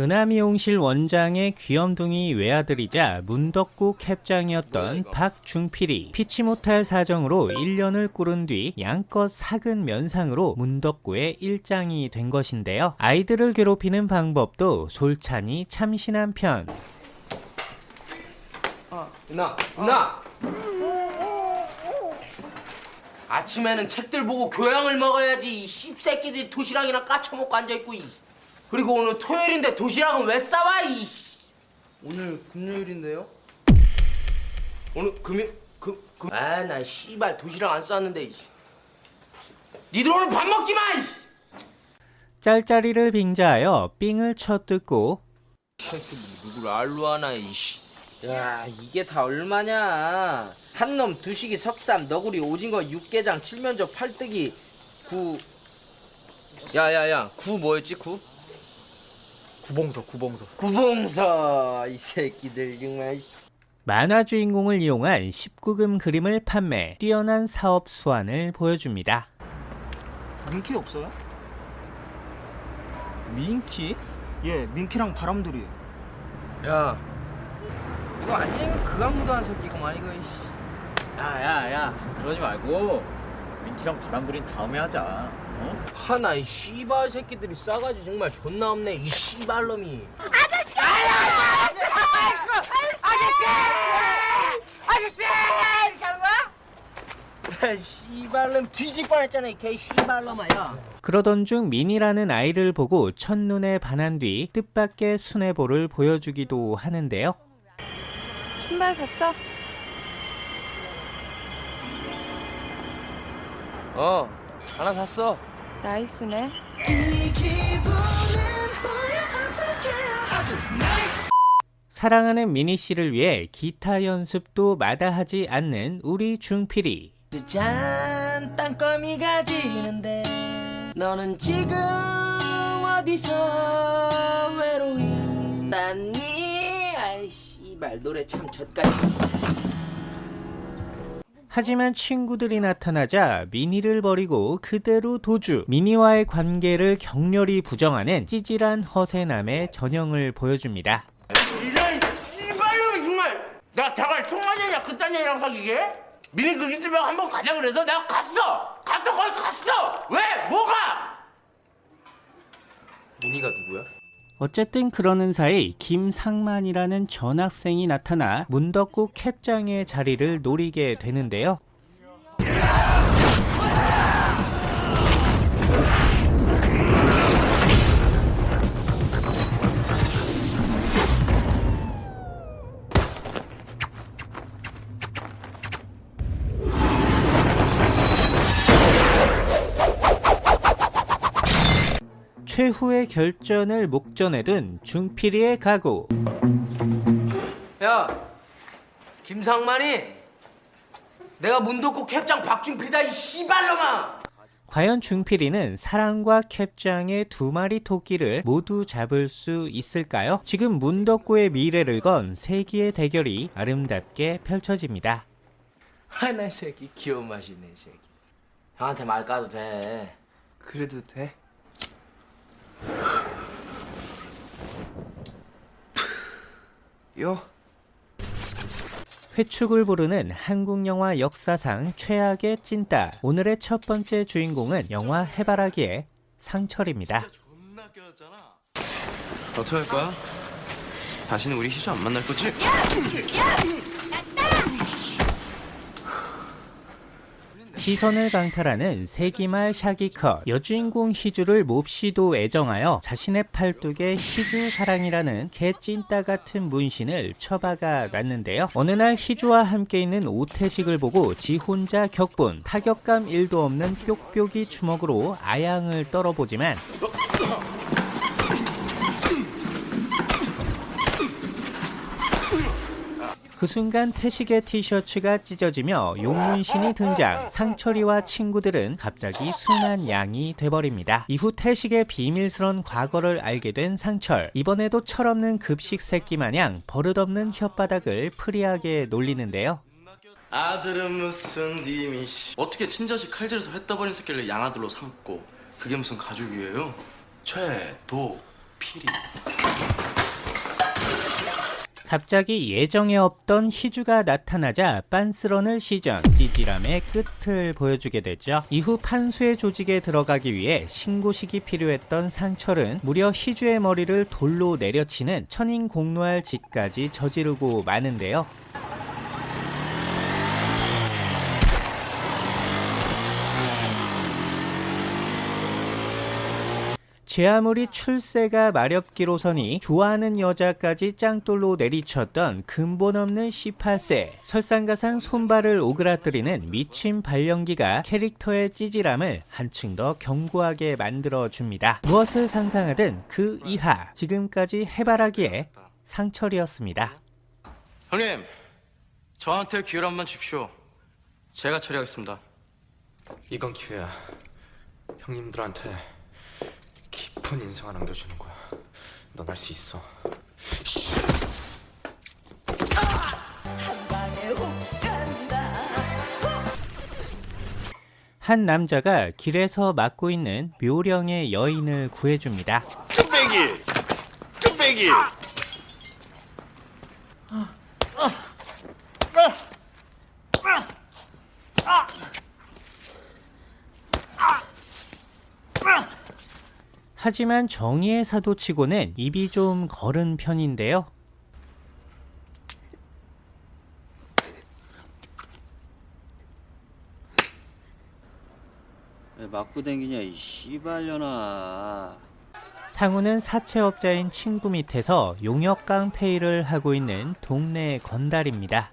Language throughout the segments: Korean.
은하미용실 원장의 귀염둥이 외아들이자 문덕구 캡장이었던 박중필이 피치 못할 사정으로 1년을 꾸른 뒤 양껏 삭은 면상으로 문덕구의 일장이 된 것인데요. 아이들을 괴롭히는 방법도 솔찬히 참신한 편. 누나, 누나. 아침에는 책들 보고 교양을 먹어야지. 이 씹새끼들이 도시락이나 까쳐먹고 앉아있고. 이. 그리고 오늘 토요일인데 도시락은 왜 싸와? 이. 오늘 금요일인데요? 오늘 금요 금 금. 아나 씨발 도시락 안 쌌는데. 이. 니들 오늘 밥 먹지 마. 이. 짤짤이를 빙자하여 삥을 쳐뜯고 새끼 누구를 알로 하나 이씨. 야 이게 다 얼마냐? 한 놈 두식이 석삼 너구리 오징어 육개장 칠면조 팔뜨기 구. 야야야 구 뭐였지 구? 구봉서 구봉서 구봉서 이 새끼들 정말. 만화 주인공을 이용한 19금 그림을 판매, 뛰어난 사업 수완을 보여줍니다. 민키 없어요? 민키? 예, 민키랑 바람돌이. 야 이거 아니에요 그악무도한 새끼구만 이거. 야야야 그러지 말고 민키랑 바람돌인 다음에 하자 어? 하나 이 씨발 새끼들이 싸가지 정말 존나 없네 이 씨발놈이. 아저씨! 아저씨! 아저씨! 이렇게 하는 거야? 씨발놈 뒤질 뻔했잖아 이 개 씨발놈아 야. 그러던 중 민이라는 아이를 보고 첫눈에 반한 뒤 뜻밖의 순애보를 보여주기도 하는데요. 신발 샀어? 어 하나 샀어. 나이스네. 사랑하는 미니 씨를 위해 기타 연습도 마다하지 않는 우리 중필이. 짠 땅거미가 지는데 너는 지금 어디서 외로이 딴니 아이 씨발 노래 참 젖같이 하지만 친구들이 나타나자 미니를 버리고 그대로 도주. 미니와의 관계를 격렬히 부정하는 찌질한 허세남의 전형을 보여줍니다. 이런 씨발놈이 정말 내가 자갈 통화냐냐 그딴 년이랑 사귀게? 미니 그 집에 한번 가자 그래서 내가 갔어 갔어 거기 갔어 왜 뭐가 미니가 누구야? 어쨌든 그러는 사이 김상만이라는 전학생이 나타나 문덕구 캡장의 자리를 노리게 되는데요. 최후의 결전을 목전에 둔 중필이의 각오. 야 김상만이 내가 문도구 캡장 박중필이다 이 씨발놈아 과연 중필이는 사랑과 캡장의 두 마리 토끼를 모두 잡을 수 있을까요? 지금 문덕구의 미래를 건 세기의 대결이 아름답게 펼쳐집니다. 하나 이 새끼 귀여운 맛이 있네 이 새끼 형한테 말 까도 돼 그래도 돼? 요 회축을 부르는 한국 영화 역사상 최악의 찐따. 오늘의 첫 번째 주인공은 영화 해바라기의 상철입니다. 어떻게 할 거야? 다시는 우리 희주 안 만날 거지? 시선을 강탈하는 세기말 샤기컷 여주인공 희주를 몹시도 애정하여 자신의 팔뚝에 희주 사랑이라는 개찐따 같은 문신을 처박아 놨는데요. 어느 날 희주와 함께 있는 오태식을 보고 지 혼자 격분 타격감 1도 없는 뾱뾱이 주먹으로 아양을 떨어보지만 그 순간 태식의 티셔츠가 찢어지며 용문신이 등장. 상철이와 친구들은 갑자기 순한 양이 돼버립니다. 이후 태식의 비밀스런 과거를 알게 된 상철. 이번에도 철없는 급식 새끼 마냥 버릇없는 혓바닥을 free하게 놀리는데요. 아들은 무슨 니미 씨 어떻게 친자식 칼질해서 했다 버린 새끼를 양아들로 삼고 그게 무슨 가족이에요? 최도 필이 갑자기 예정에 없던 희주가 나타나자 빤스런을 시전 찌질함의 끝을 보여주게 되죠. 이후 판수의 조직에 들어가기 위해 신고식이 필요했던 상철은 무려 희주의 머리를 돌로 내려치는 천인공노할 짓까지 저지르고 마는데요. 제 아무리 출세가 마렵기로서니 좋아하는 여자까지 짱돌로 내리쳤던 근본 없는 18세 설상가상 손발을 오그라뜨리는 미친 발연기가 캐릭터의 찌질함을 한층 더 견고하게 만들어줍니다. 무엇을 상상하든 그 이하 지금까지 해바라기에 상철이었습니다. 형님, 저한테 기회를 한번 주십시오. 제가 처리하겠습니다. 이건 기회야. 형님들한테 깊은 인상을 남겨주는 거야. 넌 할 수 있어. 한 남자가 길에서 맡고 있는 묘령의 여인을 구해줍니다. 뚝배기! 뚝배기! 하지만 정의의 사도치고는 입이 좀 거른 편인데요. 왜 맞고 댕기냐 이 씨발년아 상우는 사채업자인 친구 밑에서 용역 깡페이를 하고 있는 동네 건달입니다.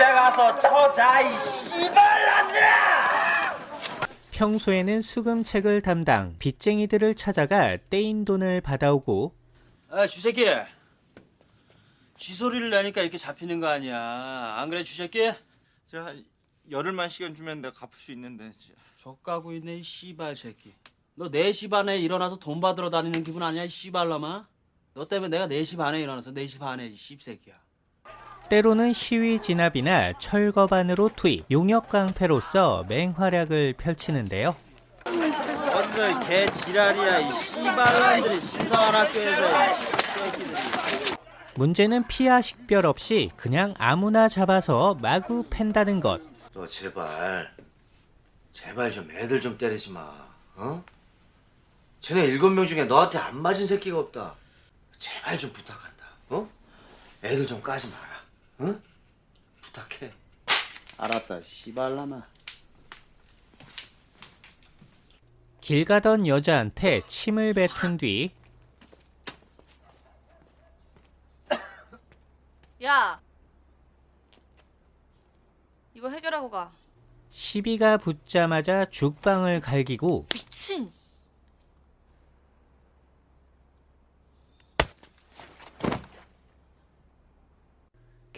집에 가서 쳐자 이 씨발놈들아! 평소에는 수금책을 담당 빚쟁이들을 찾아가 떼인 돈을 받아오고 아 주새끼. 쥐소리를 내니까 이렇게 잡히는 거 아니야. 안 그래 주새끼? 자 열흘만 시간 주면 내가 갚을 수 있는데. 족가고 있네 이 씨발 새끼. 너 4시 반에 일어나서 돈 받으러 다니는 기분 아니야 이 씨발놈아? 너 때문에 내가 4시 반에 일어나서 4시 반에 이 씹새끼야 때로는 시위 진압이나 철거반으로 투입 용역 깡패로서 맹활약을 펼치는데요. 이개 지랄이야 이 씨발놈들이 신성한 학교에서 문제는 피하 식별 없이 그냥 아무나 잡아서 마구 팬다는 것. 너 제발 제발 좀 애들 좀 때리지 마 어? 쟤네 일곱 명 중에 너한테 안 맞은 새끼가 없다 제발 좀 부탁한다 어? 애들 좀 까지 마라 응? 부탁해 알았다 씨발놈아 길 가던 여자한테 침을 뱉은 뒤 야! 이거 해결하고 가. 시비가 붙자마자 죽방을 갈기고 미친!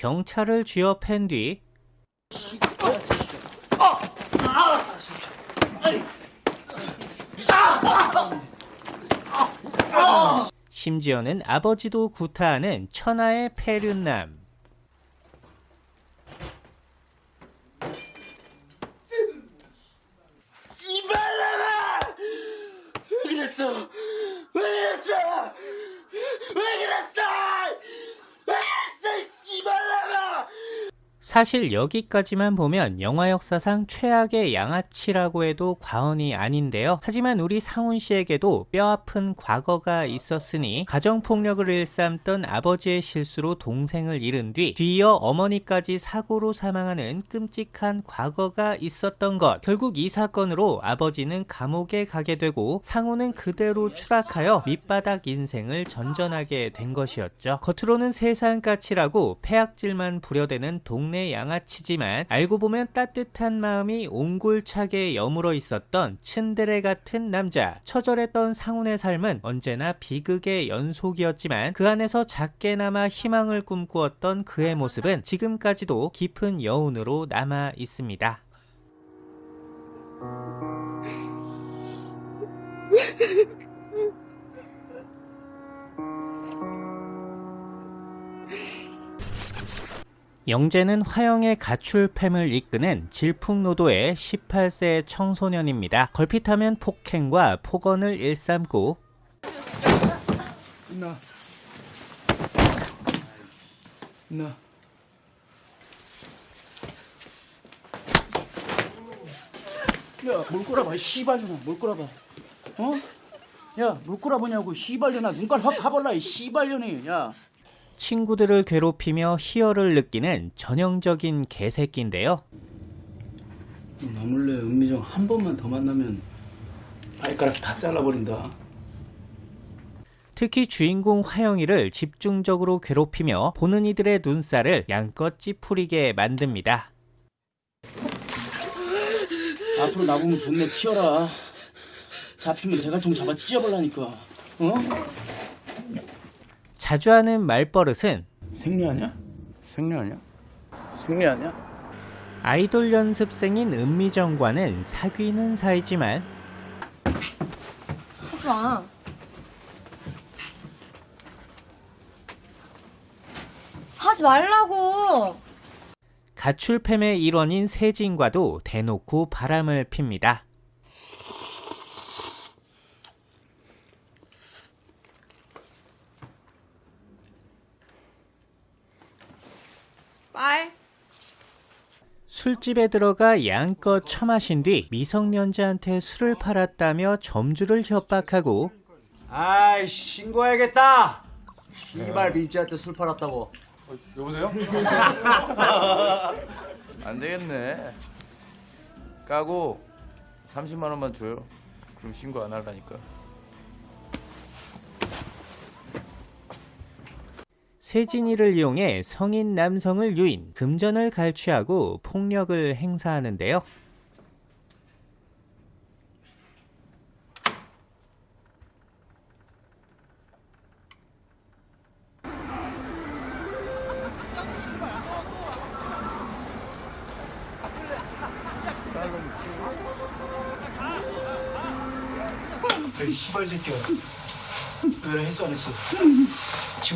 경찰을 쥐어 팬 뒤. 심지어는 아버지도 구타하는 천하의 폐륜남 씨발놈아 왜 그랬어 왜 그랬어 왜 그랬어 왜 그랬어 씨발놈아 사실 여기까지만 보면 영화 역사상 최악의 양아치라고 해도 과언이 아닌데요. 하지만 우리 상훈 씨에게도 뼈아픈 과거가 있었으니 가정폭력을 일삼던 아버지의 실수로 동생을 잃은 뒤 뒤이어 어머니까지 사고로 사망하는 끔찍한 과거가 있었던 것. 결국 이 사건으로 아버지는 감옥에 가게 되고 상훈은 그대로 추락하여 밑바닥 인생을 전전하게 된 것이었죠. 겉으로는 세상 까칠하고 폐악질만 부려대는 동네 양아치지만 알고 보면 따뜻한 마음이 옹골차게 여물어 있었던 츤데레 같은 남자. 처절했던 상훈의 삶은 언제나 비극의 연속이었지만 그 안에서 작게나마 희망을 꿈꾸었던 그의 모습은 지금까지도 깊은 여운으로 남아 있습니다. 영재는 화영의 가출팸을 이끄는 질풍노도의 18세 청소년입니다. 걸핏하면 폭행과 폭언을 일삼고 나. 나. 야, 물 꼬라봐, 씨발년아, 물 꼬라봐. 어? 야, 물 꼬라보냐고, 씨발년아, 눈깔 확이 씨발년이, 야. 친구들을 괴롭히며 희열을 느끼는 전형적인 개새끼인데요. 나 몰래 은미정 한 번만 더 만나면 발가락 다 잘라버린다. 특히 주인공 화영이를 집중적으로 괴롭히며 보는 이들의 눈살을 양껏 찌푸리게 만듭니다. 앞으로 나보면 존내 키워라. 잡히면 대갈통 잡아 찢어버라니까. 어? 자주 하는 말버릇은 생리 아니야? 생리 아니야? 생리 아니야? 아이돌 연습생인 은미정과는 사귀는 사이지만 하지 마. 하지 말라고. 가출팸의 일원인 세진과도 대놓고 바람을 핍니다. 빨. 술집에 들어가 양껏 처마신 뒤 미성년자한테 술을 팔았다며 점주를 협박하고 아이 신고해야겠다. 이발 민지한테 술 팔았다고. 안 되겠네. 까고 30만 원만 줘요. 그럼 신고 안 할라니까. 세진이를 이용해 성인 남성을 유인, 금전을 갈취하고 폭력을 행사하는데요. 이 씨발 새끼야. 왜 했어 안 했어?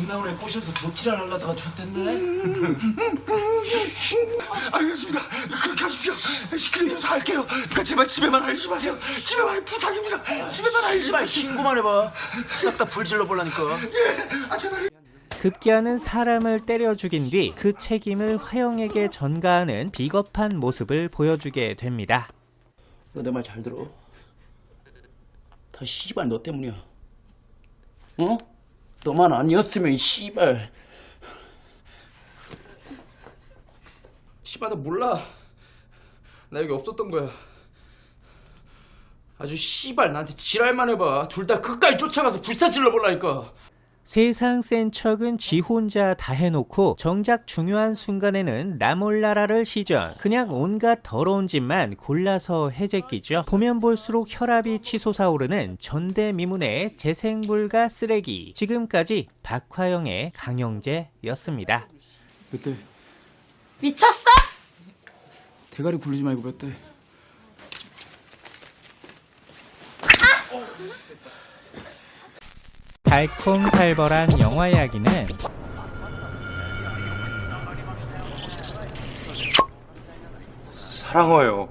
나오네 꼬셔서 도치를 하려다가 줬댔네. 알겠습니다. 그렇게 하십시오. 시키는 대로 다 할게요. 그러니까 제발 집에만 알리지 마세요. 집에만 부탁입니다. 집에만 알리지 씨발 마세요. 신고만 해봐. 싹 다 불질러 볼라니까. 아 제발. 급기야는 사람을 때려 죽인 뒤 그 책임을 화영에게 전가하는 비겁한 모습을 보여주게 됩니다. 너 내 말 잘 들어. 다 씨발 너 때문이야. 어? 너만 아니었으면 이 씨발. 씨발 나 몰라. 나 여기 없었던 거야. 아주 씨발 나한테 지랄만 해봐. 둘 다 끝까지 쫓아가서 불사 질러 볼라니까. 세상 센 척은 지 혼자 다 해놓고 정작 중요한 순간에는 나몰라라를 시전 그냥 온갖 더러운 짓만 골라서 해제끼죠 보면 볼수록 혈압이 치솟아오르는 전대미문의 재생불가 쓰레기 지금까지 박화영의 강영재였습니다 몇 대? 미쳤어? 대가리 굴리지 말고 몇 대? 달콤살벌한 영화 이야기는 사랑해요.